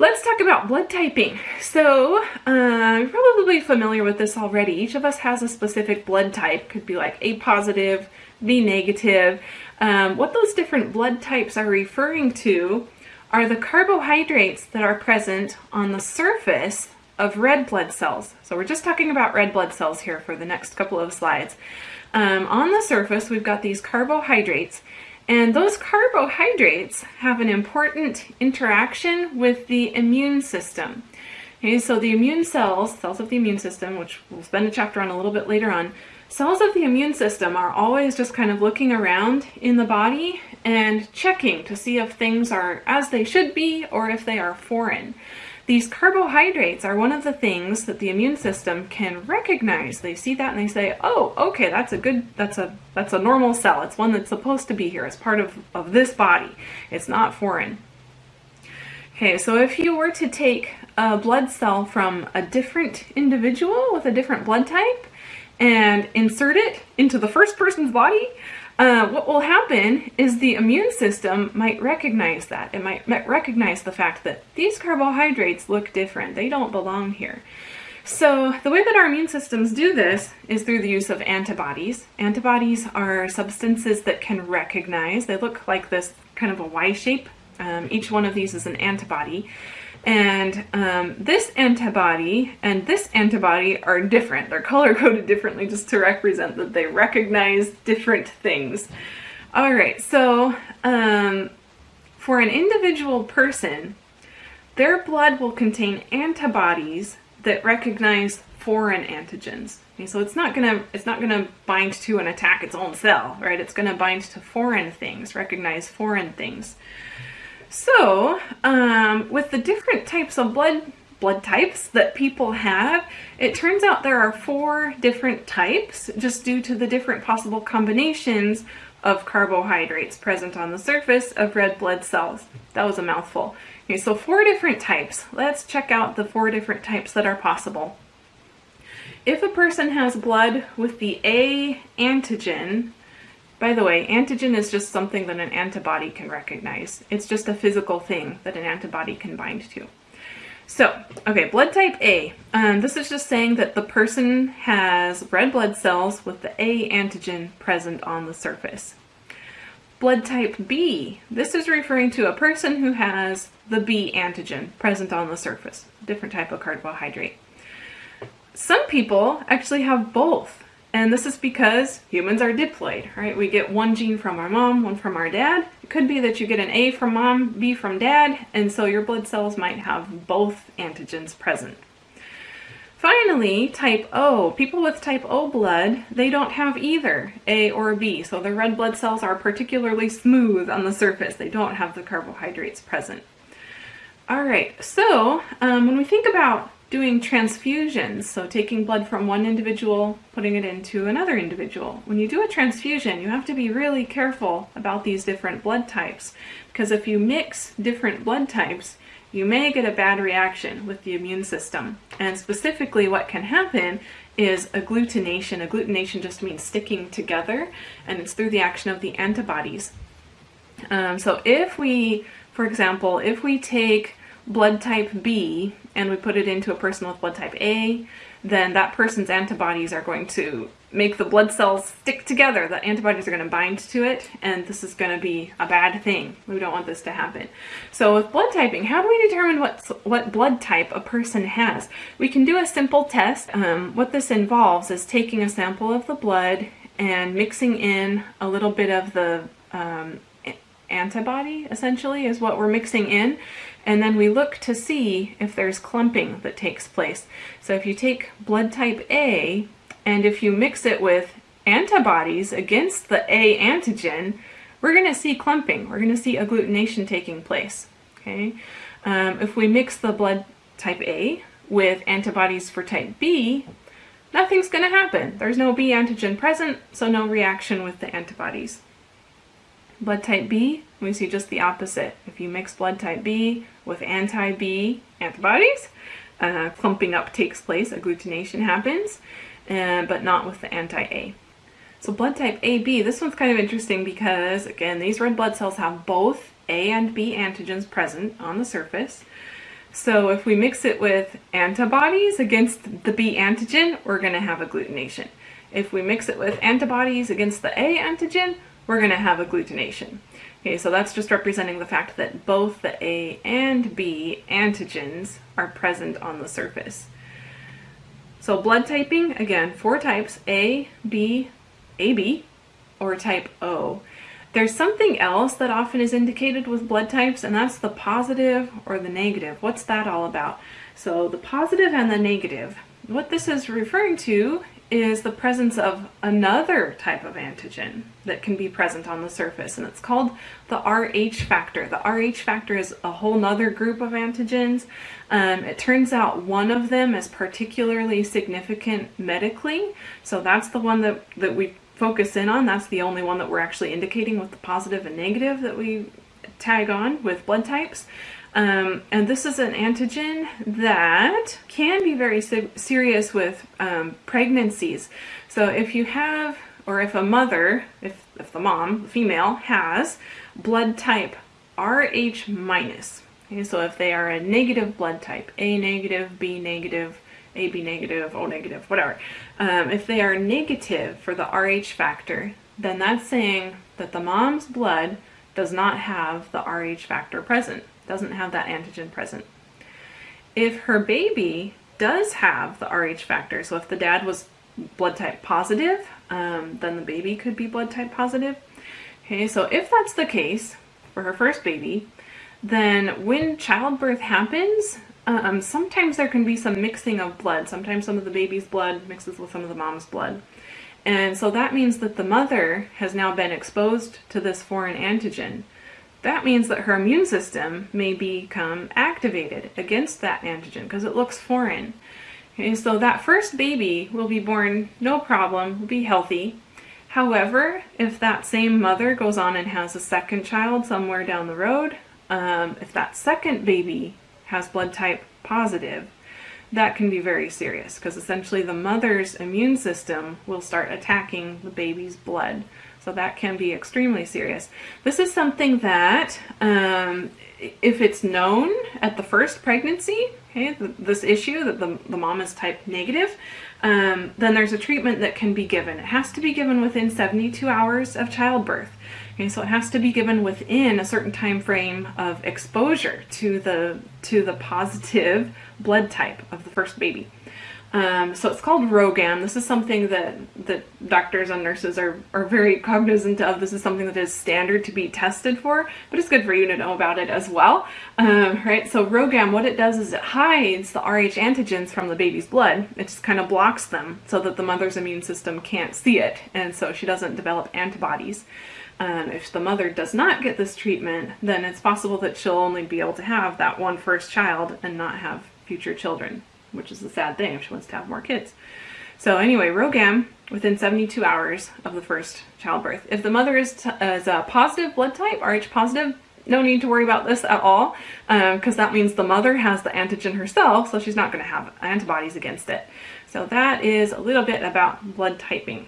Let's talk about blood typing. So, uh, you're probably familiar with this already. Each of us has a specific blood type. Could be like A positive, B negative. Um, what those different blood types are referring to are the carbohydrates that are present on the surface of red blood cells. So we're just talking about red blood cells here for the next couple of slides. Um, on the surface, we've got these carbohydrates, and those carbohydrates have an important interaction with the immune system. Okay, so the immune cells, cells of the immune system, which we'll spend a chapter on a little bit later on, cells of the immune system are always just kind of looking around in the body and checking to see if things are as they should be or if they are foreign. These carbohydrates are one of the things that the immune system can recognize. They see that and they say, oh, okay, that's a good, that's a, that's a normal cell. It's one that's supposed to be here. It's part of, of this body. It's not foreign. Okay, so if you were to take a blood cell from a different individual with a different blood type and insert it into the first person's body, uh, what will happen is the immune system might recognize that. It might recognize the fact that these carbohydrates look different. They don't belong here. So the way that our immune systems do this is through the use of antibodies. Antibodies are substances that can recognize. They look like this kind of a Y shape. Um, each one of these is an antibody. And um, this antibody and this antibody are different. They're color coded differently just to represent that they recognize different things. All right, so um, for an individual person, their blood will contain antibodies that recognize foreign antigens. Okay, so it's not gonna it's not gonna bind to and attack its own cell, right? It's gonna bind to foreign things, recognize foreign things. So, um, with the different types of blood blood types that people have, it turns out there are four different types just due to the different possible combinations of carbohydrates present on the surface of red blood cells. That was a mouthful. Okay, so four different types. Let's check out the four different types that are possible. If a person has blood with the A antigen, by the way, antigen is just something that an antibody can recognize. It's just a physical thing that an antibody can bind to. So, okay, blood type A. Um, this is just saying that the person has red blood cells with the A antigen present on the surface. Blood type B. This is referring to a person who has the B antigen present on the surface, different type of carbohydrate. Some people actually have both and this is because humans are diploid, right? We get one gene from our mom, one from our dad. It could be that you get an A from mom, B from dad, and so your blood cells might have both antigens present. Finally, type O. People with type O blood, they don't have either A or B, so their red blood cells are particularly smooth on the surface. They don't have the carbohydrates present. All right, so um, when we think about doing transfusions, so taking blood from one individual, putting it into another individual. When you do a transfusion, you have to be really careful about these different blood types, because if you mix different blood types, you may get a bad reaction with the immune system. And specifically what can happen is agglutination. Agglutination just means sticking together, and it's through the action of the antibodies. Um, so if we, for example, if we take blood type B and we put it into a person with blood type A, then that person's antibodies are going to make the blood cells stick together. The antibodies are going to bind to it, and this is going to be a bad thing. We don't want this to happen. So with blood typing, how do we determine what, what blood type a person has? We can do a simple test. Um, what this involves is taking a sample of the blood and mixing in a little bit of the um, antibody, essentially, is what we're mixing in and then we look to see if there's clumping that takes place. So if you take blood type A, and if you mix it with antibodies against the A antigen, we're going to see clumping. We're going to see agglutination taking place. Okay, um, If we mix the blood type A with antibodies for type B, nothing's going to happen. There's no B antigen present, so no reaction with the antibodies. Blood type B, we see just the opposite. If you mix blood type B with anti-B antibodies, uh, clumping up takes place, agglutination happens, uh, but not with the anti-A. So blood type AB, this one's kind of interesting because, again, these red blood cells have both A and B antigens present on the surface. So if we mix it with antibodies against the B antigen, we're going to have agglutination. If we mix it with antibodies against the A antigen, we're going to have agglutination. Okay, so that's just representing the fact that both the A and B antigens are present on the surface. So blood typing, again, four types, A, B, AB, or type O. There's something else that often is indicated with blood types, and that's the positive or the negative. What's that all about? So the positive and the negative. What this is referring to is the presence of another type of antigen that can be present on the surface, and it's called the Rh factor. The Rh factor is a whole nother group of antigens. Um, it turns out one of them is particularly significant medically, so that's the one that, that we focus in on. That's the only one that we're actually indicating with the positive and negative that we tag on with blood types. Um, and this is an antigen that can be very serious with um, pregnancies. So if you have, or if a mother, if, if the mom, female, has blood type Rh minus, okay, so if they are a negative blood type, A negative, B negative, AB negative, O negative, whatever, um, if they are negative for the Rh factor, then that's saying that the mom's blood does not have the Rh factor present doesn't have that antigen present. If her baby does have the Rh factor, so if the dad was blood type positive, um, then the baby could be blood type positive. Okay, so if that's the case for her first baby, then when childbirth happens, um, sometimes there can be some mixing of blood. Sometimes some of the baby's blood mixes with some of the mom's blood. And so that means that the mother has now been exposed to this foreign antigen that means that her immune system may become activated against that antigen because it looks foreign. Okay, so that first baby will be born no problem, will be healthy. However, if that same mother goes on and has a second child somewhere down the road, um, if that second baby has blood type positive, that can be very serious because essentially the mother's immune system will start attacking the baby's blood. So that can be extremely serious. This is something that, um, if it's known at the first pregnancy, okay, this issue that the, the mom is type negative, um, then there's a treatment that can be given. It has to be given within 72 hours of childbirth. Okay, so it has to be given within a certain time frame of exposure to the to the positive blood type of the first baby. Um, so it's called RhoGAM. This is something that, that doctors and nurses are, are very cognizant of. This is something that is standard to be tested for, but it's good for you to know about it as well. Um, right, so RhoGAM, what it does is it hides the Rh antigens from the baby's blood. It just kind of blocks them so that the mother's immune system can't see it, and so she doesn't develop antibodies. Um, if the mother does not get this treatment, then it's possible that she'll only be able to have that one first child and not have future children which is a sad thing if she wants to have more kids. So anyway, RhoGAM within 72 hours of the first childbirth. If the mother is, is a positive blood type, Rh positive, no need to worry about this at all because um, that means the mother has the antigen herself, so she's not going to have antibodies against it. So that is a little bit about blood typing.